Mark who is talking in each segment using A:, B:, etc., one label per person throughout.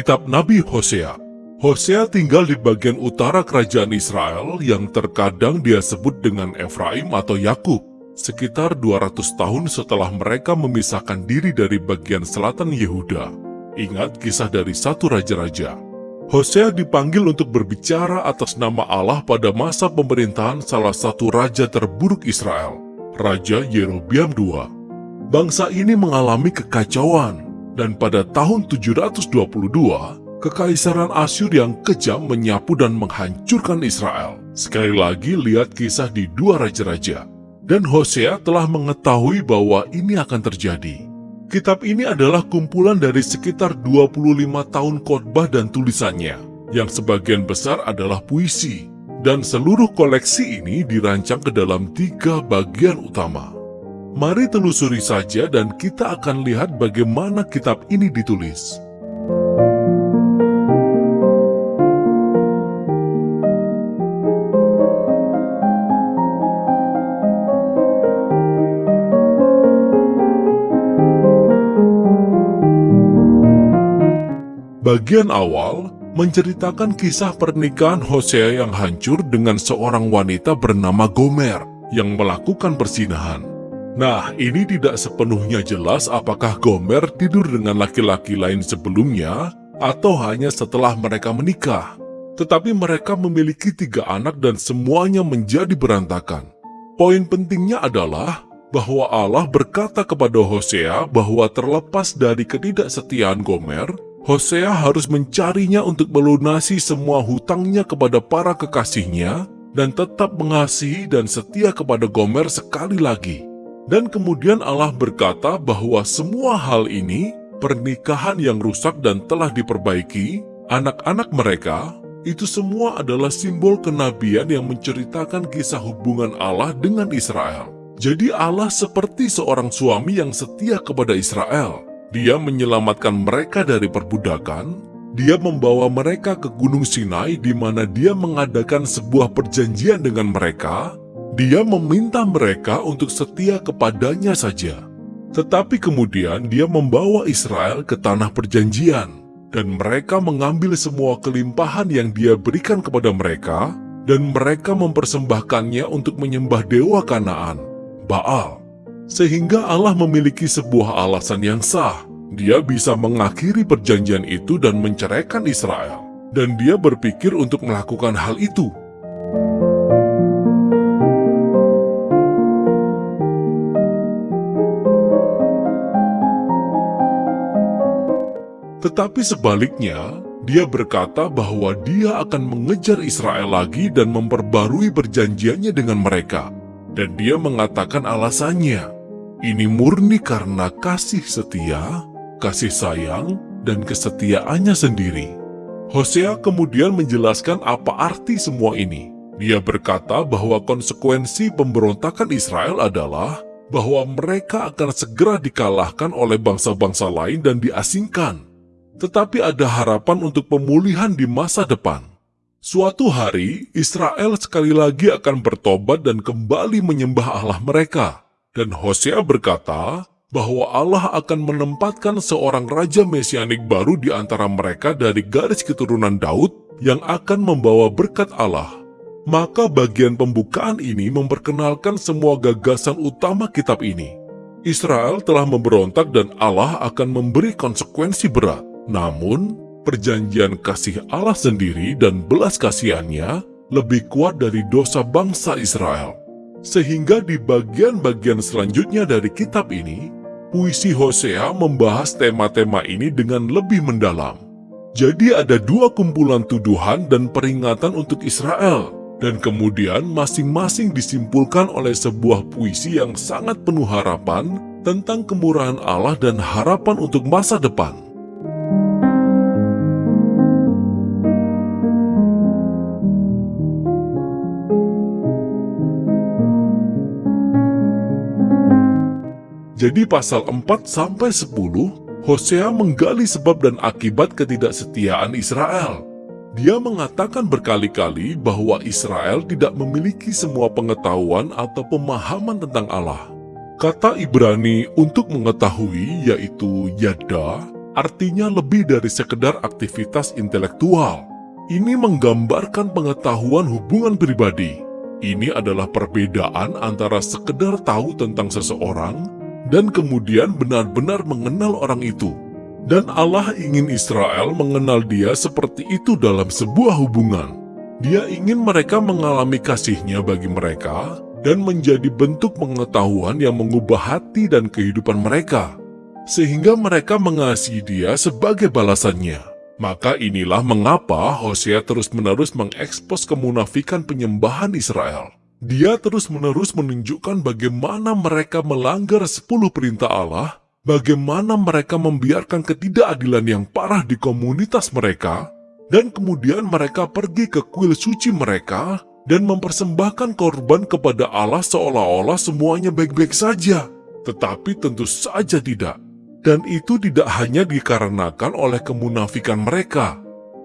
A: Kitab Nabi Hosea Hosea tinggal di bagian utara kerajaan Israel yang terkadang dia sebut dengan Efraim atau Yakub, sekitar 200 tahun setelah mereka memisahkan diri dari bagian selatan Yehuda. Ingat kisah dari satu raja-raja. Hosea dipanggil untuk berbicara atas nama Allah pada masa pemerintahan salah satu raja terburuk Israel, Raja Yerobiam II. Bangsa ini mengalami kekacauan, dan pada tahun 722, Kekaisaran Asyur yang kejam menyapu dan menghancurkan Israel. Sekali lagi lihat kisah di dua raja-raja. Dan Hosea telah mengetahui bahwa ini akan terjadi. Kitab ini adalah kumpulan dari sekitar 25 tahun khotbah dan tulisannya, yang sebagian besar adalah puisi. Dan seluruh koleksi ini dirancang ke dalam tiga bagian utama. Mari telusuri saja dan kita akan lihat bagaimana kitab ini ditulis. Bagian awal menceritakan kisah pernikahan Hosea yang hancur dengan seorang wanita bernama Gomer yang melakukan persinahan. Nah, ini tidak sepenuhnya jelas apakah Gomer tidur dengan laki-laki lain sebelumnya atau hanya setelah mereka menikah. Tetapi mereka memiliki tiga anak dan semuanya menjadi berantakan. Poin pentingnya adalah bahwa Allah berkata kepada Hosea bahwa terlepas dari ketidaksetiaan Gomer, Hosea harus mencarinya untuk melunasi semua hutangnya kepada para kekasihnya dan tetap mengasihi dan setia kepada Gomer sekali lagi. Dan kemudian Allah berkata bahwa semua hal ini, pernikahan yang rusak dan telah diperbaiki, anak-anak mereka, itu semua adalah simbol kenabian yang menceritakan kisah hubungan Allah dengan Israel. Jadi Allah seperti seorang suami yang setia kepada Israel dia menyelamatkan mereka dari perbudakan. Dia membawa mereka ke Gunung Sinai di mana dia mengadakan sebuah perjanjian dengan mereka. Dia meminta mereka untuk setia kepadanya saja. Tetapi kemudian dia membawa Israel ke tanah perjanjian. Dan mereka mengambil semua kelimpahan yang dia berikan kepada mereka. Dan mereka mempersembahkannya untuk menyembah dewa Kanaan, Baal. Sehingga Allah memiliki sebuah alasan yang sah. Dia bisa mengakhiri perjanjian itu dan menceraikan Israel. Dan dia berpikir untuk melakukan hal itu. Tetapi sebaliknya, dia berkata bahwa dia akan mengejar Israel lagi dan memperbarui perjanjiannya dengan mereka. Dan dia mengatakan alasannya, ini murni karena kasih setia, kasih sayang, dan kesetiaannya sendiri. Hosea kemudian menjelaskan apa arti semua ini. Dia berkata bahwa konsekuensi pemberontakan Israel adalah bahwa mereka akan segera dikalahkan oleh bangsa-bangsa lain dan diasingkan. Tetapi ada harapan untuk pemulihan di masa depan. Suatu hari, Israel sekali lagi akan bertobat dan kembali menyembah Allah mereka. Dan Hosea berkata bahwa Allah akan menempatkan seorang raja mesianik baru di antara mereka dari garis keturunan Daud yang akan membawa berkat Allah. Maka bagian pembukaan ini memperkenalkan semua gagasan utama kitab ini. Israel telah memberontak dan Allah akan memberi konsekuensi berat. Namun, perjanjian kasih Allah sendiri dan belas kasihannya lebih kuat dari dosa bangsa Israel. Sehingga di bagian-bagian selanjutnya dari kitab ini, puisi Hosea membahas tema-tema ini dengan lebih mendalam. Jadi ada dua kumpulan tuduhan dan peringatan untuk Israel, dan kemudian masing-masing disimpulkan oleh sebuah puisi yang sangat penuh harapan tentang kemurahan Allah dan harapan untuk masa depan. Jadi pasal 4 sampai 10, Hosea menggali sebab dan akibat ketidaksetiaan Israel. Dia mengatakan berkali-kali bahwa Israel tidak memiliki semua pengetahuan atau pemahaman tentang Allah. Kata Ibrani untuk mengetahui yaitu yada artinya lebih dari sekedar aktivitas intelektual. Ini menggambarkan pengetahuan hubungan pribadi. Ini adalah perbedaan antara sekedar tahu tentang seseorang dan kemudian benar-benar mengenal orang itu. Dan Allah ingin Israel mengenal dia seperti itu dalam sebuah hubungan. Dia ingin mereka mengalami kasihnya bagi mereka dan menjadi bentuk pengetahuan yang mengubah hati dan kehidupan mereka. Sehingga mereka mengasihi dia sebagai balasannya. Maka inilah mengapa Hosea terus-menerus mengekspos kemunafikan penyembahan Israel. Dia terus-menerus menunjukkan bagaimana mereka melanggar sepuluh perintah Allah, bagaimana mereka membiarkan ketidakadilan yang parah di komunitas mereka, dan kemudian mereka pergi ke kuil suci mereka dan mempersembahkan korban kepada Allah seolah-olah semuanya baik-baik saja. Tetapi tentu saja tidak. Dan itu tidak hanya dikarenakan oleh kemunafikan mereka,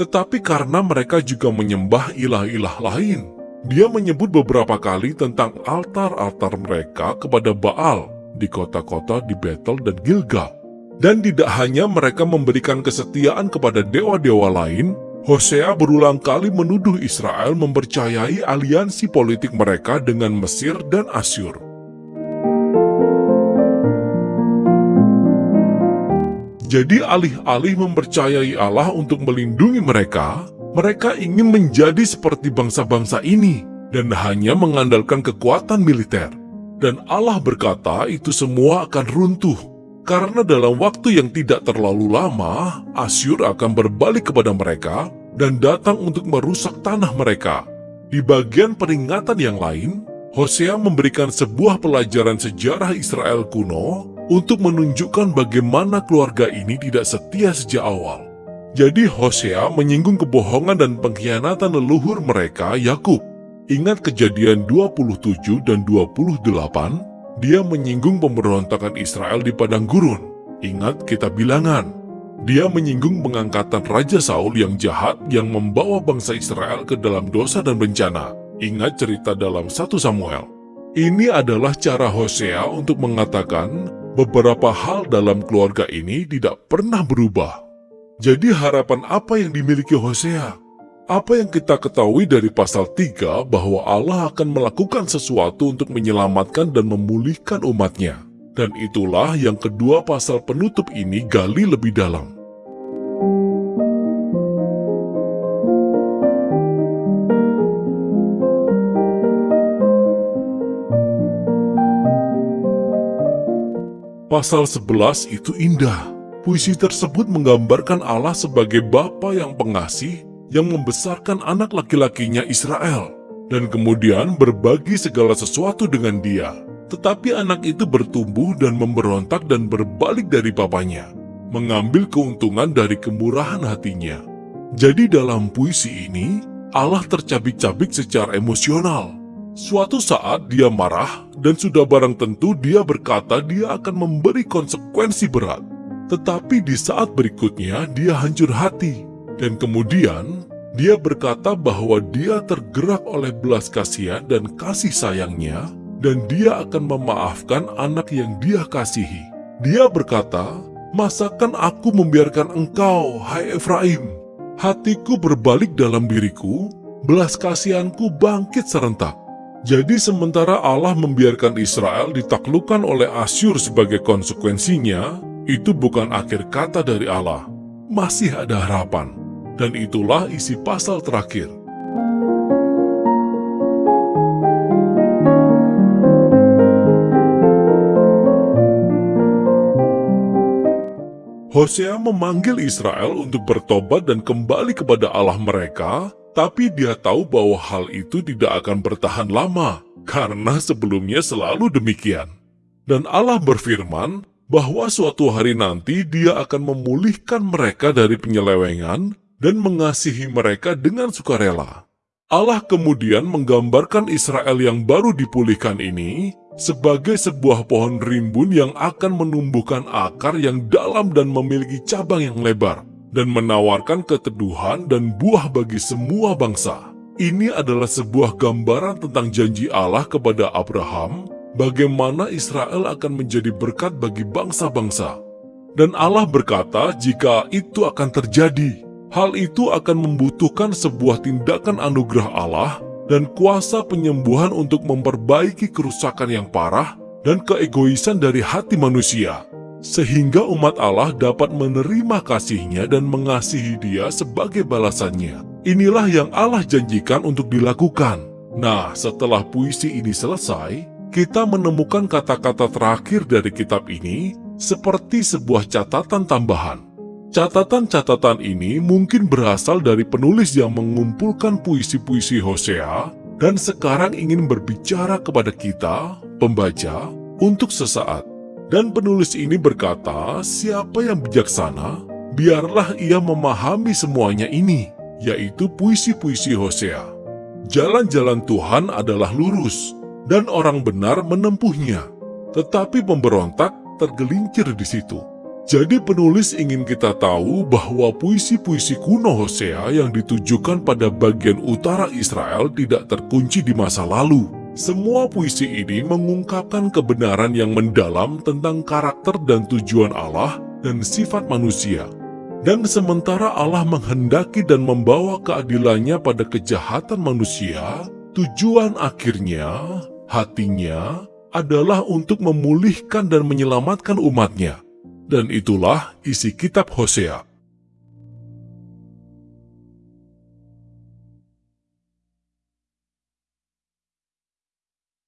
A: tetapi karena mereka juga menyembah ilah-ilah lain. Dia menyebut beberapa kali tentang altar-altar mereka kepada Baal di kota-kota di Betel dan Gilgal. Dan tidak hanya mereka memberikan kesetiaan kepada dewa-dewa lain, Hosea berulang kali menuduh Israel mempercayai aliansi politik mereka dengan Mesir dan Asyur. Jadi alih-alih mempercayai Allah untuk melindungi mereka, mereka ingin menjadi seperti bangsa-bangsa ini dan hanya mengandalkan kekuatan militer. Dan Allah berkata itu semua akan runtuh, karena dalam waktu yang tidak terlalu lama, Asyur akan berbalik kepada mereka dan datang untuk merusak tanah mereka. Di bagian peringatan yang lain, Hosea memberikan sebuah pelajaran sejarah Israel kuno untuk menunjukkan bagaimana keluarga ini tidak setia sejak awal. Jadi Hosea menyinggung kebohongan dan pengkhianatan leluhur mereka, Yakub. Ingat kejadian 27 dan 28, dia menyinggung pemberontakan Israel di padang gurun. Ingat kita bilangan. Dia menyinggung pengangkatan Raja Saul yang jahat yang membawa bangsa Israel ke dalam dosa dan bencana. Ingat cerita dalam 1 Samuel. Ini adalah cara Hosea untuk mengatakan beberapa hal dalam keluarga ini tidak pernah berubah. Jadi harapan apa yang dimiliki Hosea? Apa yang kita ketahui dari pasal 3 bahwa Allah akan melakukan sesuatu untuk menyelamatkan dan memulihkan umatnya. Dan itulah yang kedua pasal penutup ini gali lebih dalam. Pasal 11 itu indah Puisi tersebut menggambarkan Allah sebagai Bapa yang pengasih yang membesarkan anak laki-lakinya Israel dan kemudian berbagi segala sesuatu dengan dia. Tetapi anak itu bertumbuh dan memberontak dan berbalik dari papanya, mengambil keuntungan dari kemurahan hatinya. Jadi dalam puisi ini, Allah tercabik-cabik secara emosional. Suatu saat dia marah dan sudah barang tentu dia berkata dia akan memberi konsekuensi berat. Tetapi di saat berikutnya dia hancur hati. Dan kemudian dia berkata bahwa dia tergerak oleh belas kasihan dan kasih sayangnya dan dia akan memaafkan anak yang dia kasihi. Dia berkata, Masakan aku membiarkan engkau, hai Efraim? Hatiku berbalik dalam diriku, belas kasihanku bangkit serentak. Jadi sementara Allah membiarkan Israel ditaklukkan oleh Asyur sebagai konsekuensinya, itu bukan akhir kata dari Allah. Masih ada harapan. Dan itulah isi pasal terakhir. Hosea memanggil Israel untuk bertobat dan kembali kepada Allah mereka, tapi dia tahu bahwa hal itu tidak akan bertahan lama, karena sebelumnya selalu demikian. Dan Allah berfirman, bahwa suatu hari nanti dia akan memulihkan mereka dari penyelewengan dan mengasihi mereka dengan sukarela. Allah kemudian menggambarkan Israel yang baru dipulihkan ini sebagai sebuah pohon rimbun yang akan menumbuhkan akar yang dalam dan memiliki cabang yang lebar dan menawarkan keteduhan dan buah bagi semua bangsa. Ini adalah sebuah gambaran tentang janji Allah kepada Abraham bagaimana Israel akan menjadi berkat bagi bangsa-bangsa. Dan Allah berkata jika itu akan terjadi, hal itu akan membutuhkan sebuah tindakan anugerah Allah dan kuasa penyembuhan untuk memperbaiki kerusakan yang parah dan keegoisan dari hati manusia. Sehingga umat Allah dapat menerima kasihnya dan mengasihi dia sebagai balasannya. Inilah yang Allah janjikan untuk dilakukan. Nah, setelah puisi ini selesai, kita menemukan kata-kata terakhir dari kitab ini seperti sebuah catatan tambahan. Catatan-catatan ini mungkin berasal dari penulis yang mengumpulkan puisi-puisi Hosea dan sekarang ingin berbicara kepada kita, pembaca, untuk sesaat. Dan penulis ini berkata, siapa yang bijaksana, biarlah ia memahami semuanya ini, yaitu puisi-puisi Hosea. Jalan-jalan Tuhan adalah lurus, dan orang benar menempuhnya. Tetapi pemberontak tergelincir di situ. Jadi penulis ingin kita tahu bahwa puisi-puisi kuno Hosea yang ditujukan pada bagian utara Israel tidak terkunci di masa lalu. Semua puisi ini mengungkapkan kebenaran yang mendalam tentang karakter dan tujuan Allah dan sifat manusia. Dan sementara Allah menghendaki dan membawa keadilannya pada kejahatan manusia, tujuan akhirnya, hatinya, adalah untuk memulihkan dan menyelamatkan umatnya. Dan itulah isi kitab Hosea.